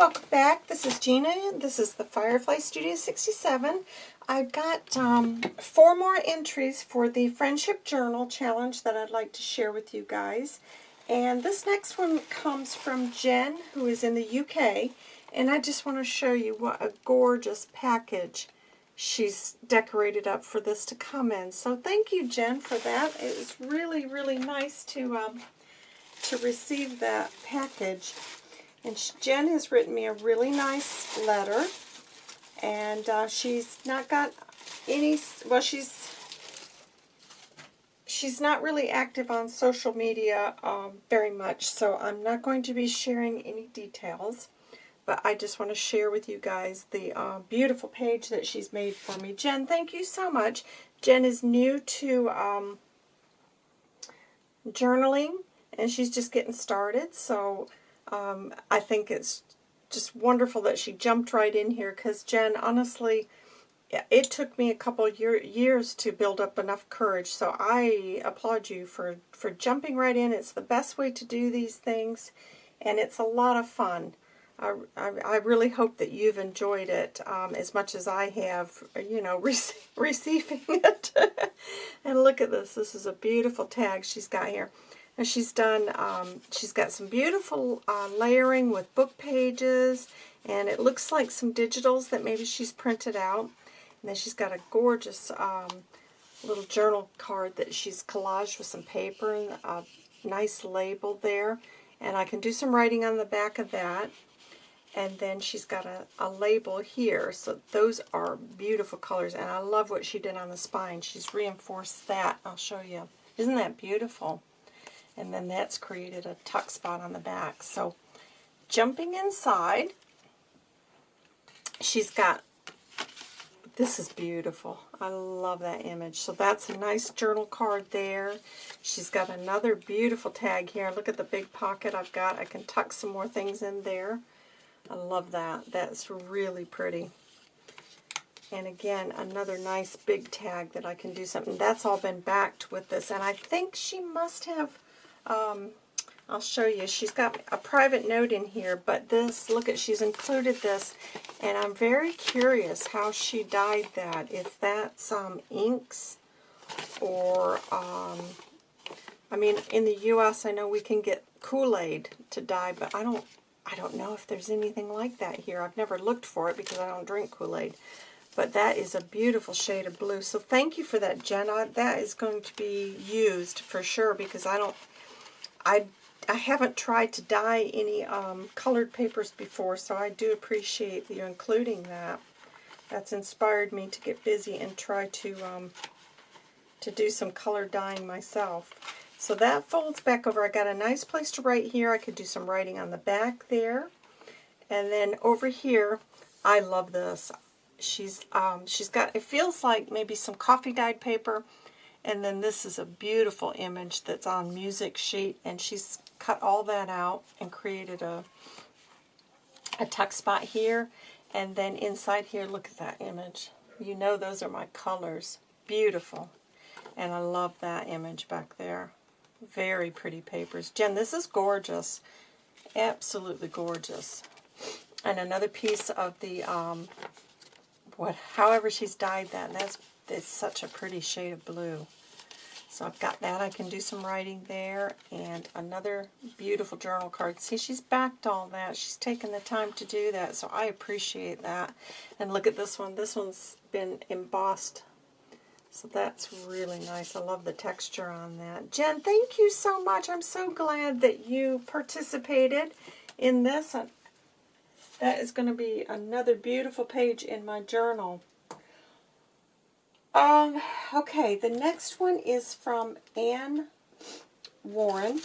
welcome back. This is Gina. This is the Firefly Studio 67. I've got um, four more entries for the Friendship Journal Challenge that I'd like to share with you guys. And this next one comes from Jen, who is in the UK. And I just want to show you what a gorgeous package she's decorated up for this to come in. So thank you, Jen, for that. It was really, really nice to um, to receive that package. And Jen has written me a really nice letter. And uh, she's not got any, well, she's she's not really active on social media um, very much, so I'm not going to be sharing any details. But I just want to share with you guys the uh, beautiful page that she's made for me. Jen, thank you so much. Jen is new to um, journaling, and she's just getting started, so um, I think it's just wonderful that she jumped right in here because Jen, honestly, it took me a couple year, years to build up enough courage. So I applaud you for, for jumping right in. It's the best way to do these things, and it's a lot of fun. I, I, I really hope that you've enjoyed it um, as much as I have, you know, rec receiving it. and look at this. This is a beautiful tag she's got here. And she's done, um, she's got some beautiful uh, layering with book pages, and it looks like some digitals that maybe she's printed out. And then she's got a gorgeous um, little journal card that she's collaged with some paper and a nice label there. And I can do some writing on the back of that. And then she's got a, a label here. So those are beautiful colors. And I love what she did on the spine. She's reinforced that. I'll show you. Isn't that beautiful? And then that's created a tuck spot on the back. So jumping inside, she's got, this is beautiful. I love that image. So that's a nice journal card there. She's got another beautiful tag here. Look at the big pocket I've got. I can tuck some more things in there. I love that. That's really pretty. And again, another nice big tag that I can do something. That's all been backed with this. And I think she must have um, I'll show you. She's got a private note in here, but this, look at, she's included this, and I'm very curious how she dyed that. Is that. If that's um, inks or, um, I mean, in the U.S. I know we can get Kool-Aid to dye, but I don't, I don't know if there's anything like that here. I've never looked for it because I don't drink Kool-Aid. But that is a beautiful shade of blue. So thank you for that, Jenna. That is going to be used for sure because I don't I, I haven't tried to dye any um, colored papers before, so I do appreciate you including that. That's inspired me to get busy and try to um, to do some color dyeing myself. So that folds back over. I got a nice place to write here. I could do some writing on the back there. And then over here, I love this. She's um, she's got, it feels like maybe some coffee dyed paper and then this is a beautiful image that's on music sheet, and she's cut all that out and created a, a tuck spot here. And then inside here, look at that image. You know those are my colors. Beautiful. And I love that image back there. Very pretty papers. Jen, this is gorgeous. Absolutely gorgeous. And another piece of the, um, what, however she's dyed that. That's it's such a pretty shade of blue. So I've got that. I can do some writing there. And another beautiful journal card. See, she's backed all that. She's taken the time to do that. So I appreciate that. And look at this one. This one's been embossed. So that's really nice. I love the texture on that. Jen, thank you so much. I'm so glad that you participated in this. That is going to be another beautiful page in my journal. Um, okay, the next one is from Anne Warren,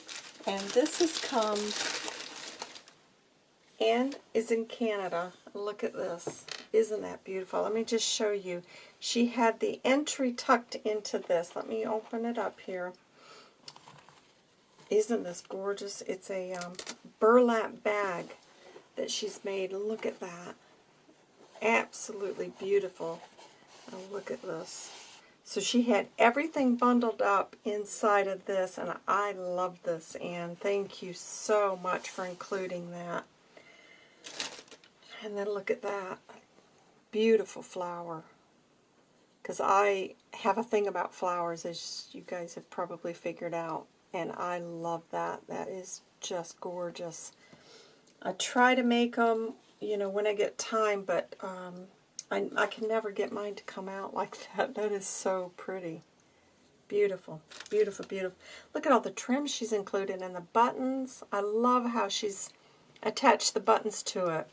and this has come, Anne is in Canada. Look at this. Isn't that beautiful? Let me just show you. She had the entry tucked into this. Let me open it up here. Isn't this gorgeous? It's a um, burlap bag that she's made. Look at that. Absolutely beautiful. Oh, look at this. So she had everything bundled up inside of this, and I love this, and thank you so much for including that. And then look at that. Beautiful flower. Because I have a thing about flowers, as you guys have probably figured out. And I love that. That is just gorgeous. I try to make them, you know, when I get time, but um, I, I can never get mine to come out like that. That is so pretty. Beautiful, beautiful, beautiful. Look at all the trim she's included and the buttons. I love how she's attached the buttons to it.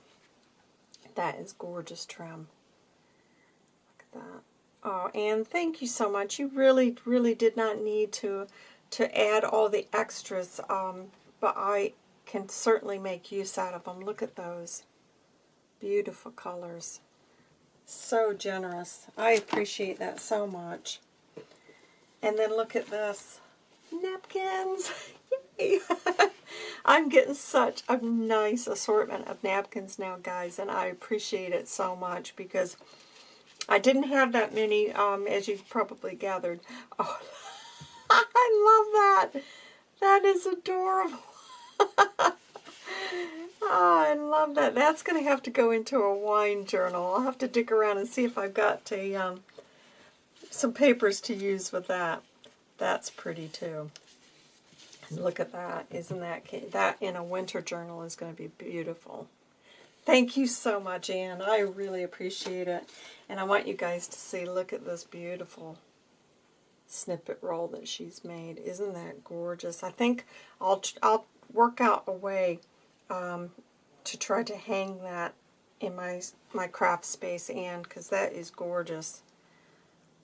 That is gorgeous trim. Look at that. Oh, and thank you so much. You really, really did not need to to add all the extras, um, but I can certainly make use out of them. Look at those. Beautiful colors. So generous. I appreciate that so much. And then look at this. Napkins. Yay! I'm getting such a nice assortment of napkins now, guys, and I appreciate it so much because I didn't have that many, um, as you've probably gathered. Oh, I love that. That is adorable. Oh, I love that. That's going to have to go into a wine journal. I'll have to dig around and see if I've got a, um, some papers to use with that. That's pretty too. And look at that. Isn't that, that in a winter journal is going to be beautiful. Thank you so much, Anne. I really appreciate it. And I want you guys to see, look at this beautiful snippet roll that she's made. Isn't that gorgeous? I think I'll, I'll work out a way um, to try to hang that in my, my craft space, and because that is gorgeous.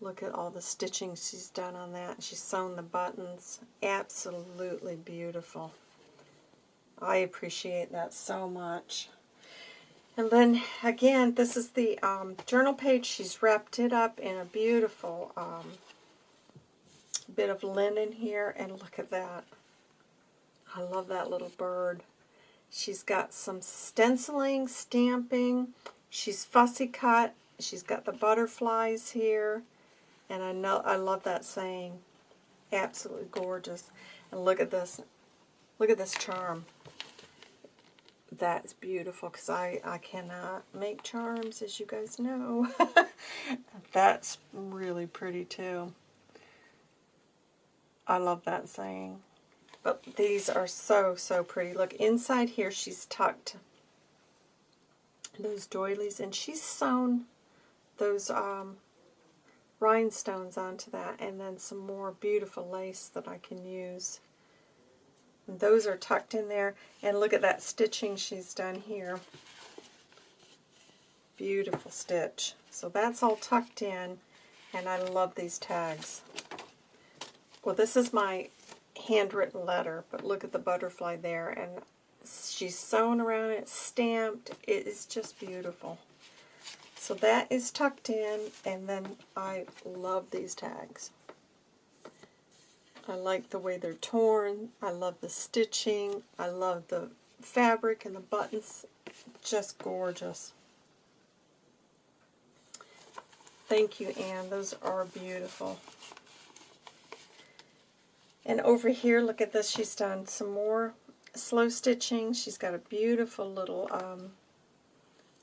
Look at all the stitching she's done on that. She's sewn the buttons. Absolutely beautiful. I appreciate that so much. And then, again, this is the um, journal page. She's wrapped it up in a beautiful um, bit of linen here. And look at that. I love that little bird. She's got some stenciling, stamping. She's fussy cut. She's got the butterflies here. And I know I love that saying. Absolutely gorgeous. And look at this. Look at this charm. That's beautiful because I, I cannot make charms, as you guys know. That's really pretty too. I love that saying. But these are so, so pretty. Look, inside here she's tucked those doilies and she's sewn those um, rhinestones onto that and then some more beautiful lace that I can use. And those are tucked in there. And look at that stitching she's done here. Beautiful stitch. So that's all tucked in. And I love these tags. Well, this is my handwritten letter, but look at the butterfly there. And she's sewn around it, stamped. It is just beautiful. So that is tucked in, and then I love these tags. I like the way they're torn. I love the stitching. I love the fabric and the buttons. Just gorgeous. Thank you, Anne. Those are beautiful. And over here, look at this. She's done some more slow stitching. She's got a beautiful little um,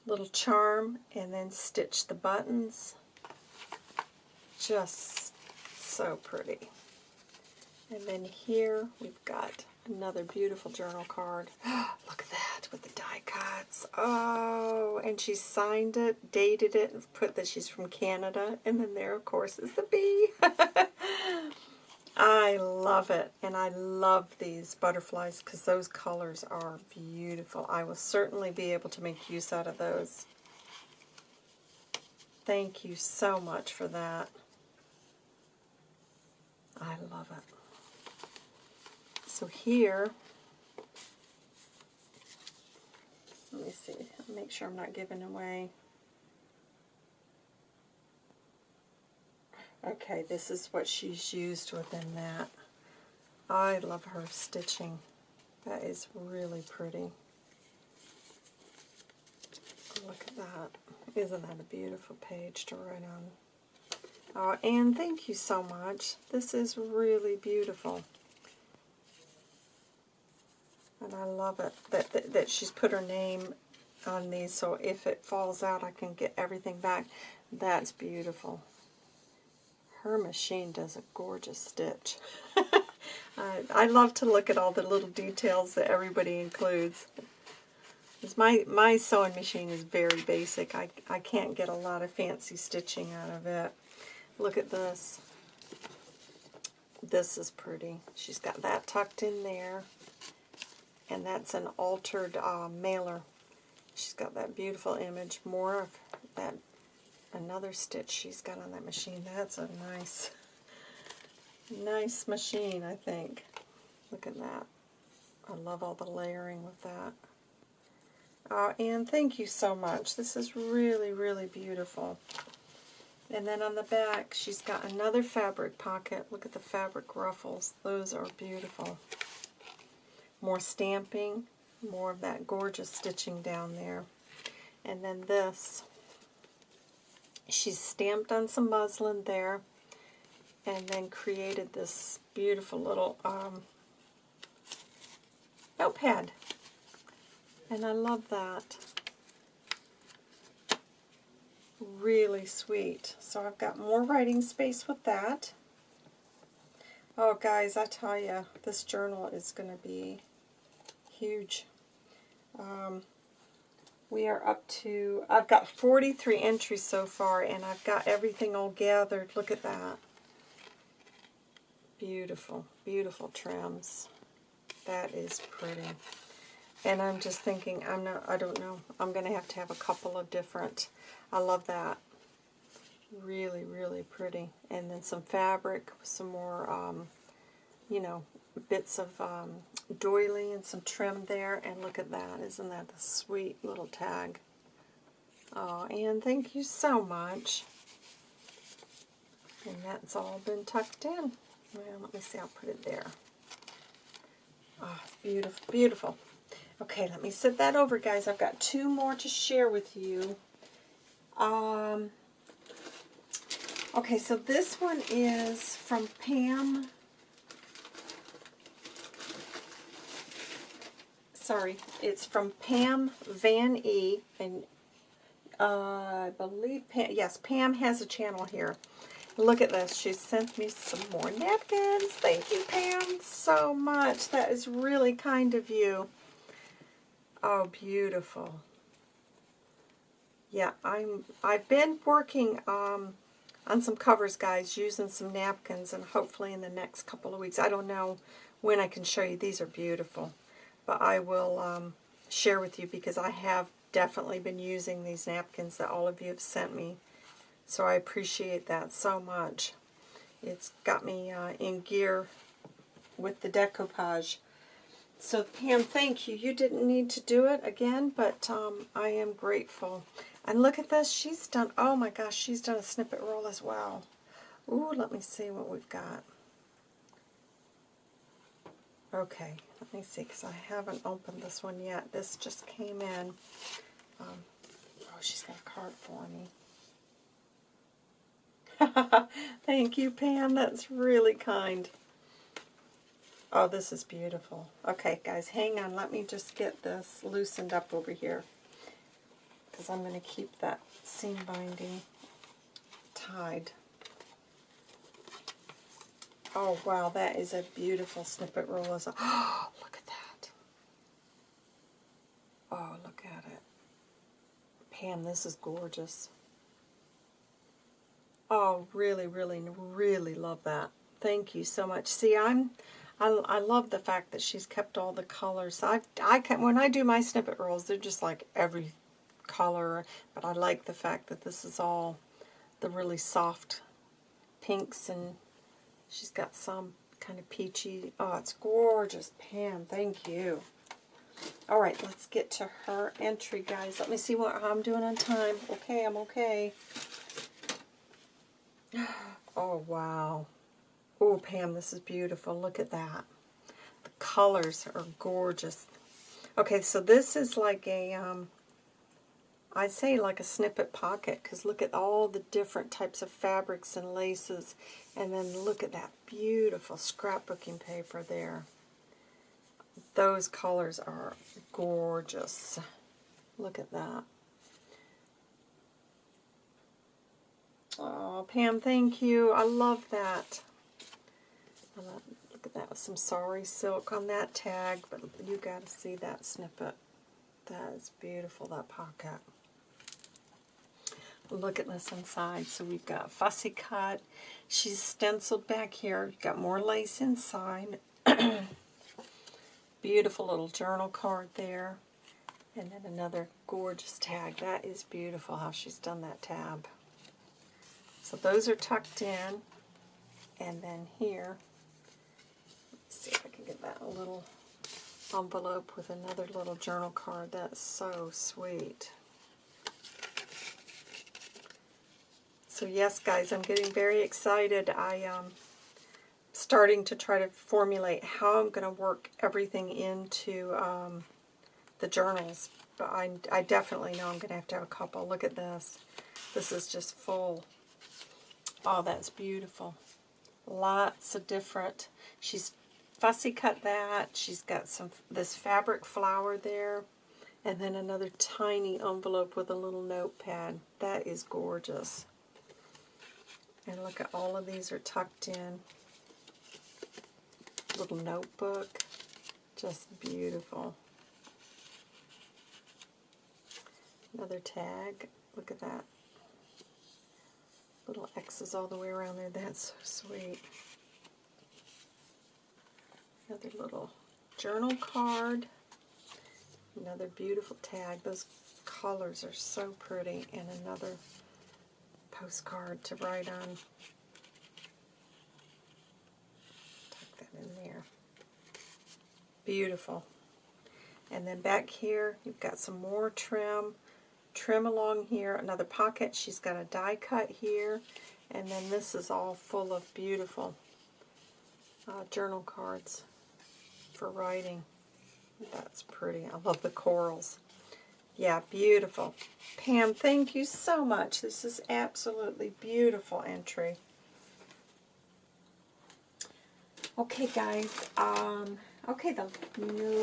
little charm and then stitch the buttons. Just so pretty. And then here we've got another beautiful journal card. Look at that with the die cuts. Oh, and she signed it, dated it, and put that she's from Canada. And then there, of course, is the bee. I love it, and I love these butterflies because those colors are beautiful. I will certainly be able to make use out of those. Thank you so much for that. I love it. So here, let me see, make sure I'm not giving away Okay, this is what she's used within that. I love her stitching. That is really pretty. Look at that. Isn't that a beautiful page to write on? Oh, and thank you so much. This is really beautiful. And I love it that, that, that she's put her name on these, so if it falls out, I can get everything back. That's beautiful. Her machine does a gorgeous stitch. I, I love to look at all the little details that everybody includes. My, my sewing machine is very basic. I, I can't get a lot of fancy stitching out of it. Look at this. This is pretty. She's got that tucked in there. And that's an altered uh, mailer. She's got that beautiful image. More of that, another stitch she's got on that machine. That's a nice, nice machine, I think. Look at that. I love all the layering with that. Uh, and thank you so much. This is really, really beautiful. And then on the back, she's got another fabric pocket. Look at the fabric ruffles. Those are beautiful. More stamping, more of that gorgeous stitching down there. And then this, she's stamped on some muslin there and then created this beautiful little um, notepad. And I love that. Really sweet. So I've got more writing space with that. Oh, guys, I tell you, this journal is going to be huge. Um, we are up to, I've got 43 entries so far, and I've got everything all gathered. Look at that. Beautiful, beautiful trims. That is pretty. And I'm just thinking, I'm not, I don't know, I'm going to have to have a couple of different, I love that. Really, really pretty. And then some fabric, some more, um, you know, bits of um, doily and some trim there. And look at that, isn't that a sweet little tag? Oh, and thank you so much. And that's all been tucked in. Well, let me see, I'll put it there. Oh, it's beautiful, beautiful. Okay, let me set that over, guys. I've got two more to share with you. Um, okay, so this one is from Pam. Sorry, it's from Pam Van E. And uh, I believe, Pam, yes, Pam has a channel here. Look at this. She sent me some more napkins. Thank you, Pam, so much. That is really kind of you. Oh, beautiful. Yeah, I'm, I've been working um, on some covers, guys, using some napkins, and hopefully in the next couple of weeks. I don't know when I can show you. These are beautiful. But I will um, share with you because I have definitely been using these napkins that all of you have sent me. So I appreciate that so much. It's got me uh, in gear with the decoupage. So Pam, thank you. You didn't need to do it again, but um, I am grateful. And look at this. She's done, oh my gosh, she's done a snippet roll as well. Ooh, let me see what we've got. Okay, let me see, because I haven't opened this one yet. This just came in. Um, oh, she's got a card for me. Thank you, Pam. That's really kind. Oh, this is beautiful. Okay, guys, hang on. Let me just get this loosened up over here. Because I'm going to keep that seam binding tied. Oh, wow, that is a beautiful snippet roll. Oh, look at that. Oh, look at it. Pam, this is gorgeous. Oh, really, really, really love that. Thank you so much. See, I'm I, I love the fact that she's kept all the colors. I, I can, when I do my snippet rolls, they're just like every color, but I like the fact that this is all the really soft pinks, and she's got some kind of peachy. Oh, it's gorgeous. Pam, thank you. All right, let's get to her entry, guys. Let me see what I'm doing on time. Okay, I'm okay. Oh, wow. Oh, Pam, this is beautiful. Look at that. The colors are gorgeous. Okay, so this is like a, um, I'd say like a snippet pocket, because look at all the different types of fabrics and laces. And then look at that beautiful scrapbooking paper there. Those colors are gorgeous. Look at that. Oh, Pam, thank you. I love that. Look at that with some sari silk on that tag, but you got to see that snippet. That is beautiful, that pocket. Look at this inside. So we've got fussy cut. She's stenciled back here. Got more lace inside. beautiful little journal card there. And then another gorgeous tag. That is beautiful how she's done that tab. So those are tucked in. And then here, let's see if I can get that little envelope with another little journal card. That's so sweet. So yes, guys, I'm getting very excited. I am um, starting to try to formulate how I'm going to work everything into um, the journals. But I, I definitely know I'm going to have to have a couple. Look at this. This is just full. Oh, that's beautiful. Lots of different. She's fussy cut that. She's got some this fabric flower there. And then another tiny envelope with a little notepad. That is gorgeous. And look at all of these are tucked in. Little notebook. Just beautiful. Another tag. Look at that. Little X's all the way around there. That's so sweet. Another little journal card. Another beautiful tag. Those colors are so pretty. And another postcard to write on. Tuck that in there. Beautiful. And then back here, you've got some more trim. Trim along here, another pocket. She's got a die cut here. And then this is all full of beautiful uh, journal cards for writing. That's pretty. I love the corals. Yeah, beautiful. Pam, thank you so much. This is absolutely beautiful entry. Okay, guys. Um, okay, the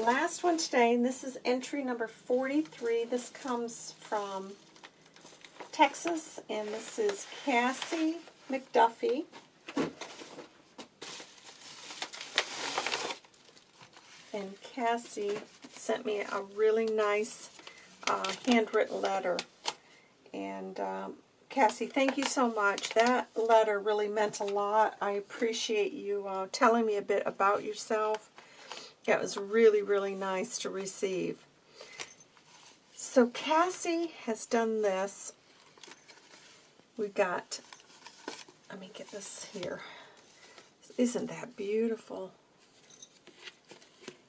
last one today, and this is entry number 43. This comes from Texas, and this is Cassie McDuffie. And Cassie sent me a really nice uh, handwritten letter. And um, Cassie, thank you so much. That letter really meant a lot. I appreciate you uh, telling me a bit about yourself. It was really, really nice to receive. So Cassie has done this. We've got, let me get this here. Isn't that beautiful?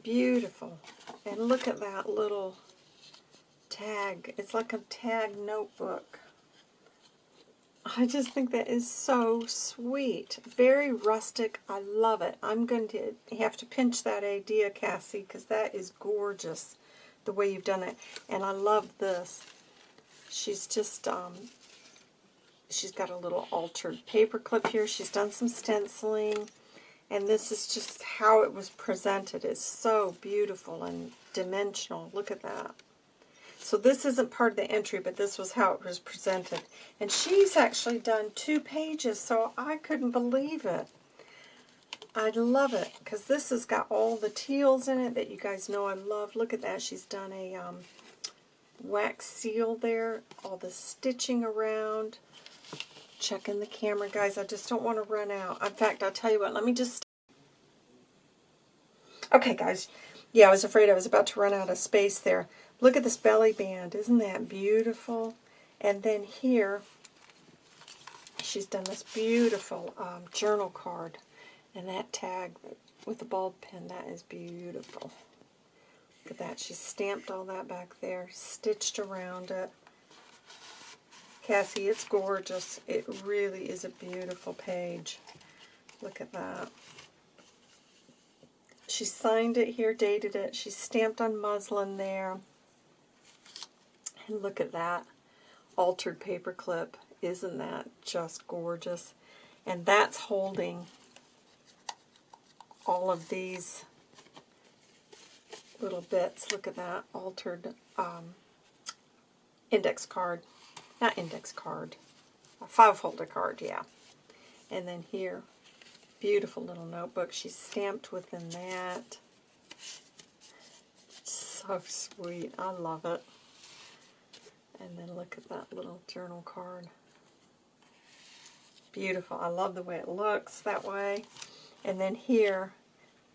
Beautiful. And look at that little tag. It's like a tag notebook. I just think that is so sweet. Very rustic. I love it. I'm going to have to pinch that idea, Cassie, because that is gorgeous, the way you've done it. And I love this. She's just, um, she's got a little altered paper clip here. She's done some stenciling. And this is just how it was presented. It's so beautiful and dimensional. Look at that. So this isn't part of the entry, but this was how it was presented. And she's actually done two pages, so I couldn't believe it. I love it, because this has got all the teals in it that you guys know I love. Look at that. She's done a um, wax seal there, all the stitching around. Checking the camera, guys. I just don't want to run out. In fact, I'll tell you what, let me just... Okay, guys. Yeah, I was afraid I was about to run out of space there. Look at this belly band. Isn't that beautiful? And then here, she's done this beautiful um, journal card. And that tag with the bulb pin, that is beautiful. Look at that. She stamped all that back there, stitched around it. Cassie, it's gorgeous. It really is a beautiful page. Look at that. She signed it here, dated it. She stamped on muslin there. And look at that altered paper clip. Isn't that just gorgeous? And that's holding all of these little bits. Look at that altered um, index card. Not index card. A five folder card, yeah. And then here, beautiful little notebook. She's stamped within that. So sweet. I love it. And then look at that little journal card. Beautiful. I love the way it looks that way. And then here,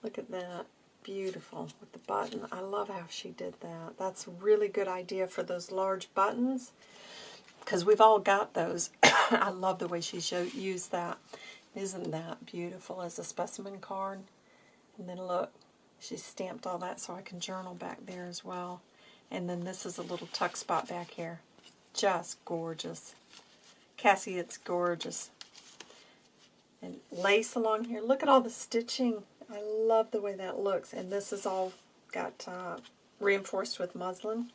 look at that. Beautiful with the button. I love how she did that. That's a really good idea for those large buttons because we've all got those. I love the way she showed, used that. Isn't that beautiful as a specimen card? And then look, she stamped all that so I can journal back there as well. And then this is a little tuck spot back here. Just gorgeous. Cassie, it's gorgeous. And lace along here. Look at all the stitching. I love the way that looks. And this is all got uh, reinforced with muslin.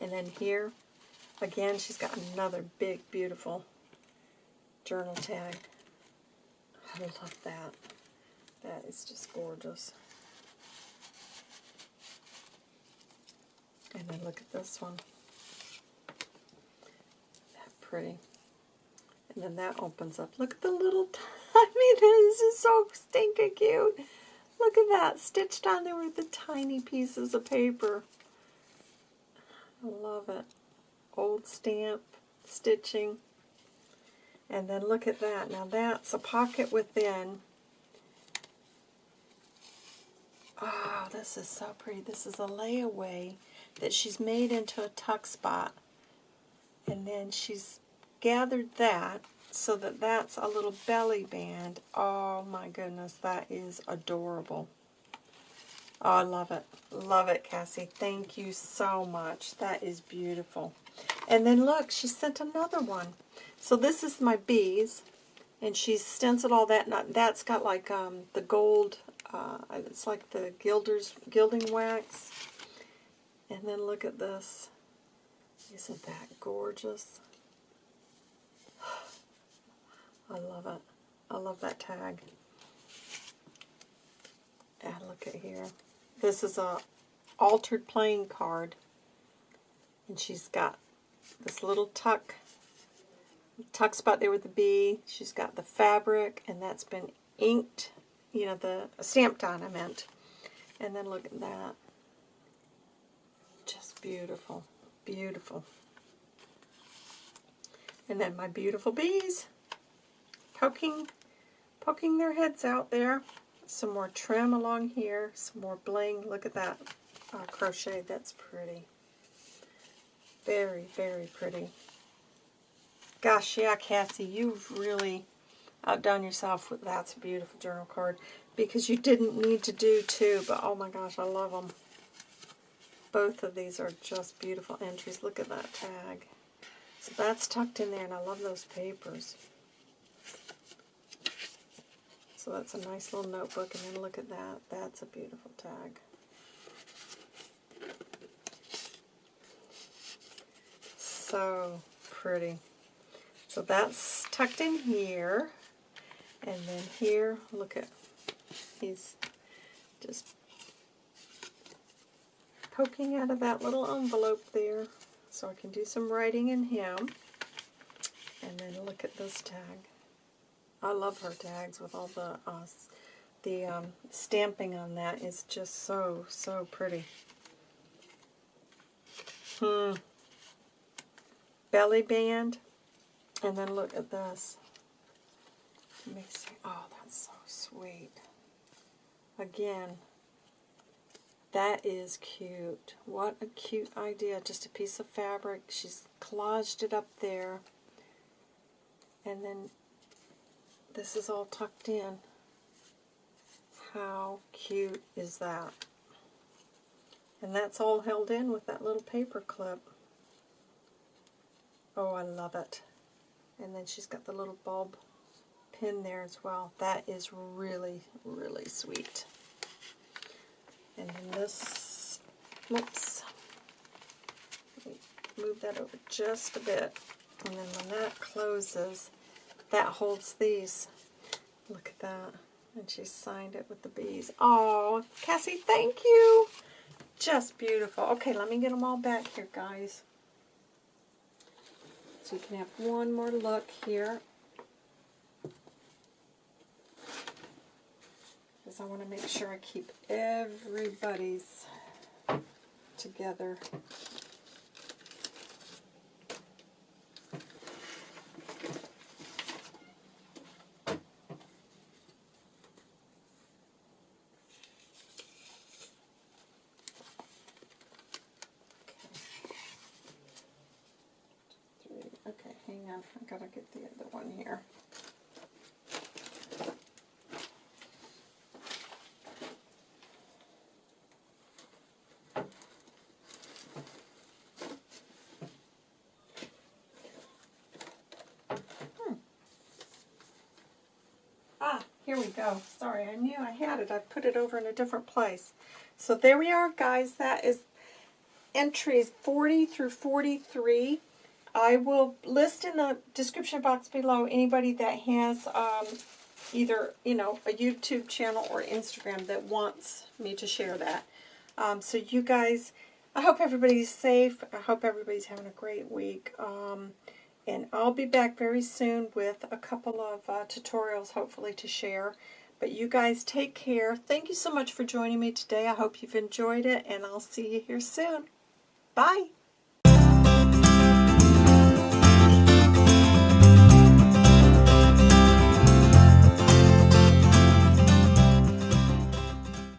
And then here, again, she's got another big, beautiful journal tag. I love that. That is just gorgeous. And then look at this one. That pretty. And then that opens up. Look at the little tiny, this is so stinking cute. Look at that, stitched on there with the tiny pieces of paper. I love it. Old stamp, stitching. And then look at that. Now that's a pocket within. Oh, this is so pretty. This is a layaway that she's made into a tuck spot. And then she's gathered that so that that's a little belly band. Oh my goodness, that is adorable. Oh, I love it. Love it, Cassie. Thank you so much. That is beautiful. And then look, she sent another one. So this is my bees, and she's stenciled all that. And that's got like um, the gold, uh, it's like the gilders, gilding wax. And then look at this. Isn't that gorgeous? I love it. I love that tag. And look at here. This is a altered playing card. And she's got this little tuck tuck spot there with the bee. She's got the fabric, and that's been inked, you know, the stamped on, I meant. And then look at that. Beautiful. Beautiful. And then my beautiful bees poking, poking their heads out there. Some more trim along here. Some more bling. Look at that uh, crochet. That's pretty. Very, very pretty. Gosh, yeah, Cassie, you've really outdone yourself with that's a beautiful journal card because you didn't need to do two, but oh my gosh, I love them. Both of these are just beautiful entries. Look at that tag. So that's tucked in there, and I love those papers. So that's a nice little notebook, and then look at that. That's a beautiful tag. So pretty. So that's tucked in here. And then here, look at, he's just poking out of that little envelope there. So I can do some writing in him. And then look at this tag. I love her tags with all the uh, the um, stamping on that is just so, so pretty. Hmm. Belly band. And then look at this. Let me see. Oh, that's so sweet. Again, that is cute. What a cute idea. Just a piece of fabric. She's collaged it up there. And then this is all tucked in. How cute is that? And that's all held in with that little paper clip. Oh, I love it. And then she's got the little bulb pin there as well. That is really, really sweet. And then this, whoops, move that over just a bit. And then when that closes, that holds these. Look at that. And she signed it with the bees. Oh, Cassie, thank you. just beautiful. Okay, let me get them all back here, guys. So you can have one more look here. Because I want to make sure I keep everybody's together. Okay, hang on. I gotta get the other one here. Hmm. Ah, here we go. Sorry, I knew I had it. I put it over in a different place. So there we are, guys. That is entries 40 through 43. I will list in the description box below anybody that has um, either, you know, a YouTube channel or Instagram that wants me to share that. Um, so you guys, I hope everybody's safe. I hope everybody's having a great week. Um, and I'll be back very soon with a couple of uh, tutorials, hopefully, to share. But you guys take care. Thank you so much for joining me today. I hope you've enjoyed it, and I'll see you here soon. Bye.